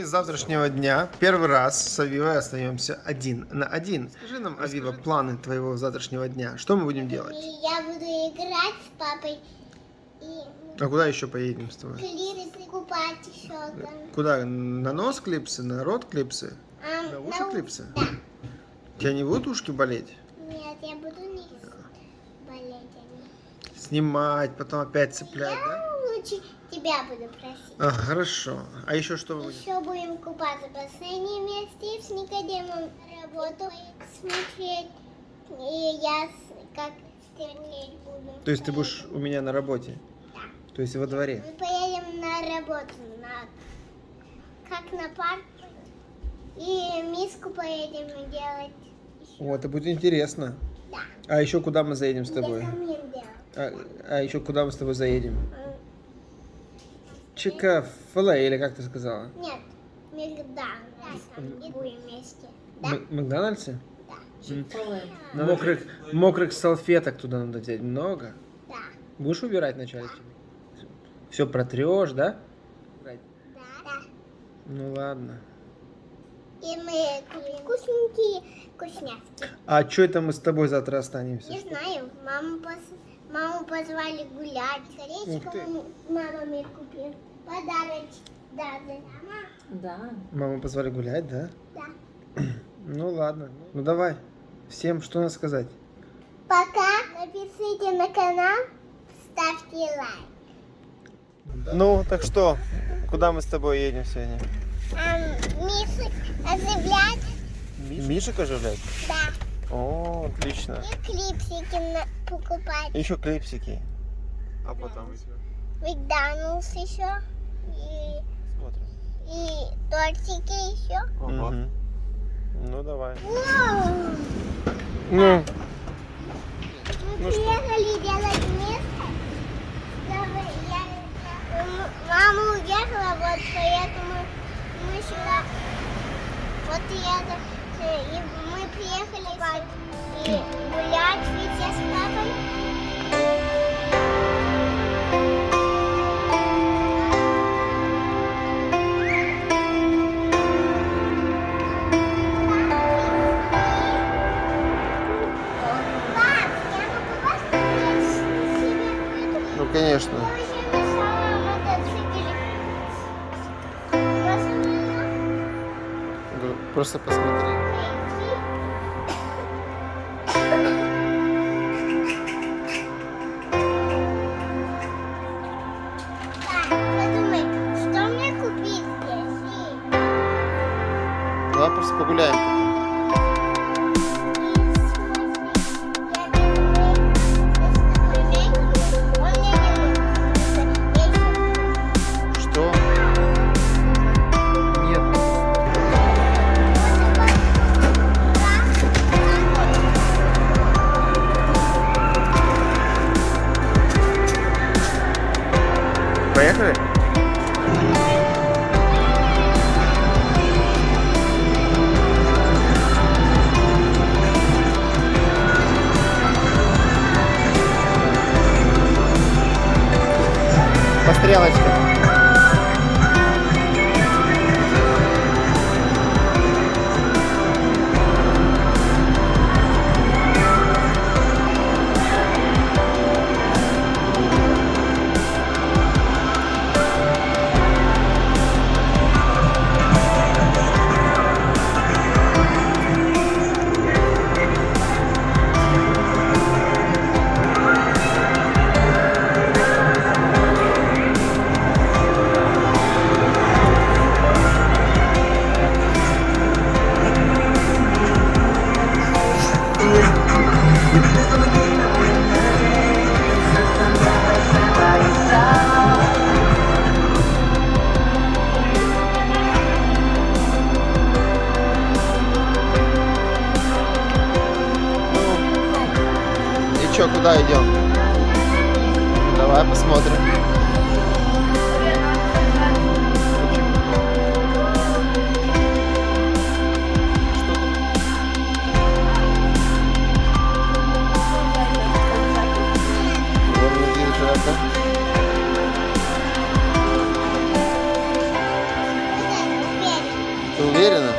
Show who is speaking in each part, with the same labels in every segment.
Speaker 1: мы с завтрашнего дня первый раз с Авивой остаемся один на один. Скажи нам, Авива, планы твоего завтрашнего дня. Что мы будем делать?
Speaker 2: Я буду играть с папой и
Speaker 1: А куда еще поедем с тобой?
Speaker 2: клипсы покупать еще там.
Speaker 1: Куда? На нос клипсы? На рот клипсы?
Speaker 2: А,
Speaker 1: На уши
Speaker 2: на
Speaker 1: клипсы?
Speaker 2: Да.
Speaker 1: У тебя не будут ушки болеть?
Speaker 2: Нет, я буду не болеть. они.
Speaker 1: Снимать, потом опять цеплять, да?
Speaker 2: Я лучше тебя буду просить.
Speaker 1: А, хорошо. А еще что вы будете?
Speaker 2: Еще будем купаться в бассейне вместе с Никодимом работу смотреть. И я как стрелять буду.
Speaker 1: То есть ты будешь у меня на работе?
Speaker 2: Да.
Speaker 1: То есть во дворе?
Speaker 2: Мы поедем на работу, на как на парк. И миску поедем делать. еще.
Speaker 1: О, это будет интересно.
Speaker 2: Да.
Speaker 1: А еще куда мы заедем с тобой?
Speaker 2: Я.
Speaker 1: А, а еще куда мы с тобой заедем? Чика филе, или как ты сказала?
Speaker 2: Нет, Макдональдс. Будем вместе. Да?
Speaker 1: Макдональдсе?
Speaker 2: Да.
Speaker 1: Мокрых, мокрых салфеток туда надо взять много.
Speaker 2: Да.
Speaker 1: Будешь убирать вначале? Все протрешь, да?
Speaker 2: Да. Да.
Speaker 1: Ну ладно.
Speaker 2: И мы вкусненькие вкусняшки.
Speaker 1: А что это мы с тобой завтра останемся?
Speaker 2: Не знаю, маму, пос- маму позвали гулять. М- мама мне купила. Подарочек даже. Мама?
Speaker 3: Да.
Speaker 1: Маму позвали гулять, да?
Speaker 2: Да.
Speaker 1: Ну ладно. Ну давай. Всем что надо сказать?
Speaker 2: Пока. Напишите на канал, ставьте лайк.
Speaker 1: Ну, так что, куда мы с тобой едем сегодня?
Speaker 2: А, Миша оживлять?
Speaker 1: Мишек оживлять?
Speaker 2: Да.
Speaker 1: О, отлично.
Speaker 2: И клипсики на- покупать.
Speaker 1: Еще клипсики. А потом
Speaker 2: Макдоналдс еще. И,
Speaker 1: смотрим.
Speaker 2: и тортики еще.
Speaker 1: Мгм. Ну давай.
Speaker 2: Вау!
Speaker 1: Ну,
Speaker 2: Мы приехали делать место. чтобы я- Мама уехала, вот поэтому мы сюда. Вот и это. И мы приехали спать и гулять вместе с папой. Просто
Speaker 1: посмотри. Давай просто погуляем. По куда идем? Давай посмотрим.
Speaker 4: Ты уверена?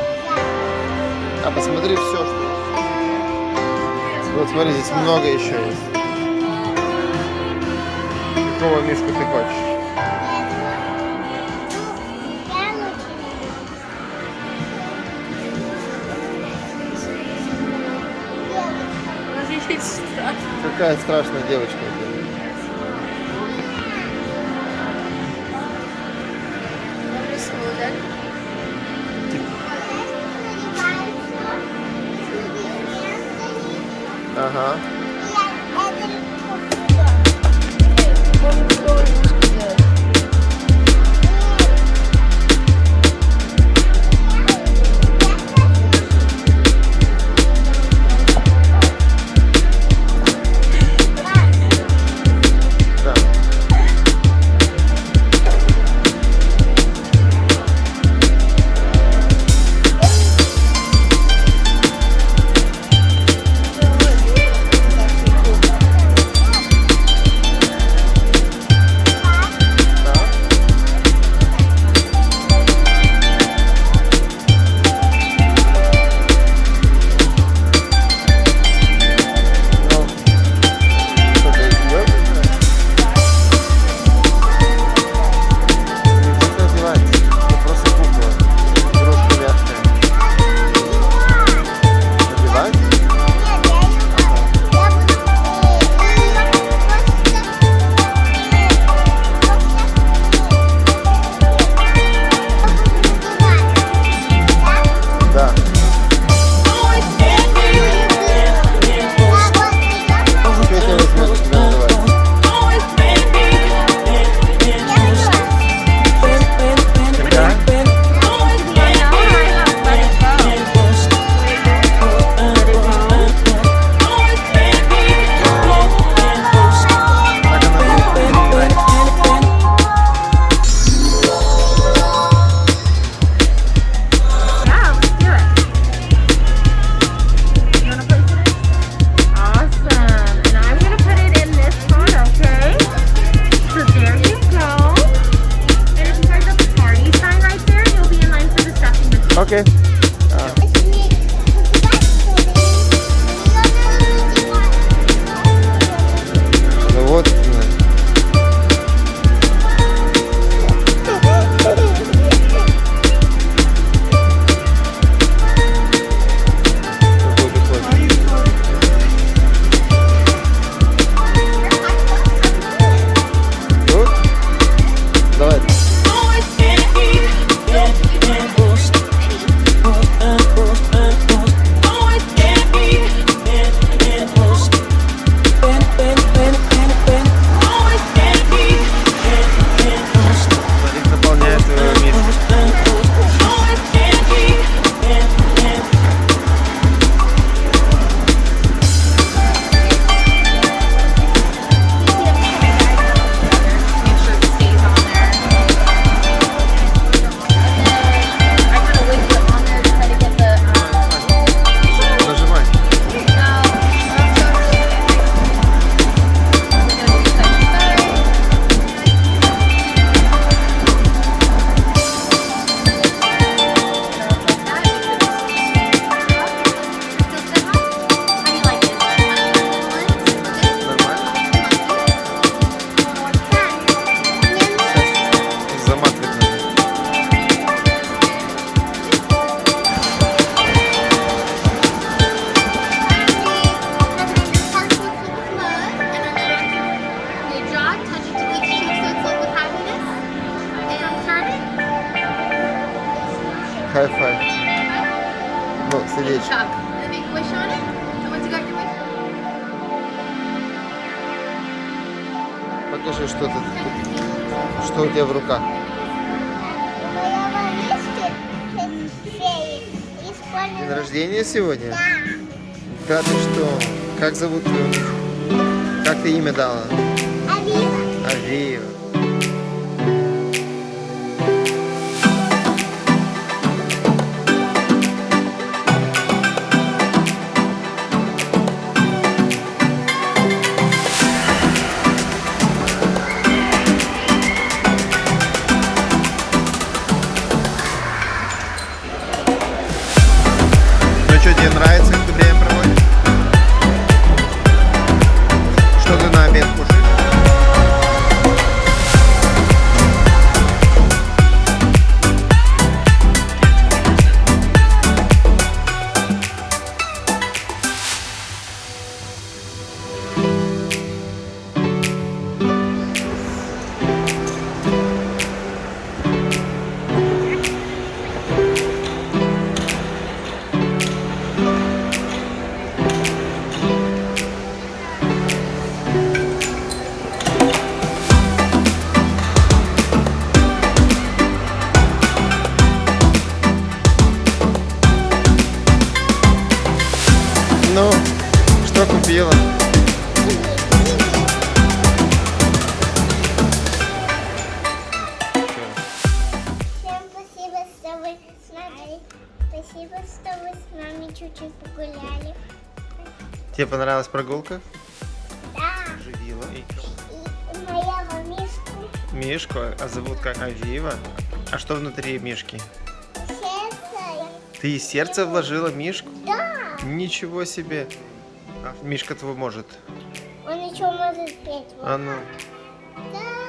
Speaker 4: А посмотри все, что... Вот смотри, здесь много еще есть какого мишку ты хочешь? Какая страшная девочка. Ага. Хай-фай. Ну, сердечко. Покажи, что ты тут, что у тебя в руках. День рождения сегодня? Да. Да ты что? Как зовут ее? Как ты имя дала?
Speaker 2: Авиева. Авиева. Вы с нами. Спасибо, что вы с нами чуть-чуть погуляли.
Speaker 1: Тебе понравилась прогулка?
Speaker 2: Да.
Speaker 1: Живила.
Speaker 2: И моя мамишку
Speaker 1: Мишку, а зовут как Авива. А что внутри Мишки?
Speaker 2: сердце.
Speaker 1: Ты и сердце вложила Мишку?
Speaker 2: Да.
Speaker 1: Ничего себе. А Мишка твой может.
Speaker 2: Он еще может петь.
Speaker 1: А ну.
Speaker 2: Да.